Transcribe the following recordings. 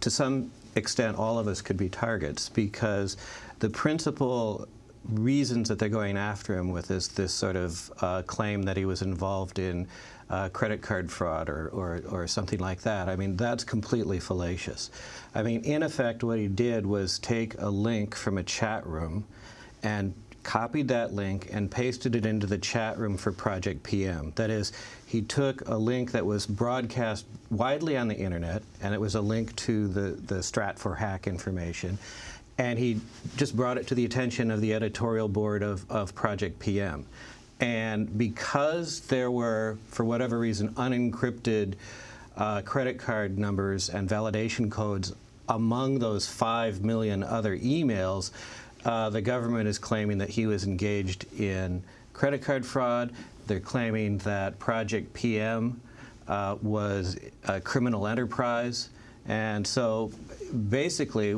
to some extent, all of us could be targets because the principal reasons that they're going after him with is this sort of uh, claim that he was involved in uh, credit card fraud or, or, or, something like that. I mean, that's completely fallacious. I mean, in effect, what he did was take a link from a chat room and copied that link and pasted it into the chat room for Project PM. That is, he took a link that was broadcast widely on the internet, and it was a link to the, the Stratfor hack information, and he just brought it to the attention of the editorial board of, of Project PM. And because there were, for whatever reason, unencrypted uh, credit card numbers and validation codes among those 5 million other emails, uh, the government is claiming that he was engaged in credit card fraud. They're claiming that Project PM uh, was a criminal enterprise. And so basically,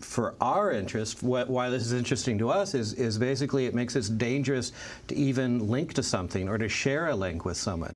for our interest, what, why this is interesting to us is, is basically it makes it dangerous to even link to something or to share a link with someone.